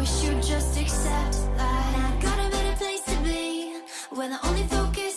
wish you'd just accept. That I got a better place to be when the only focus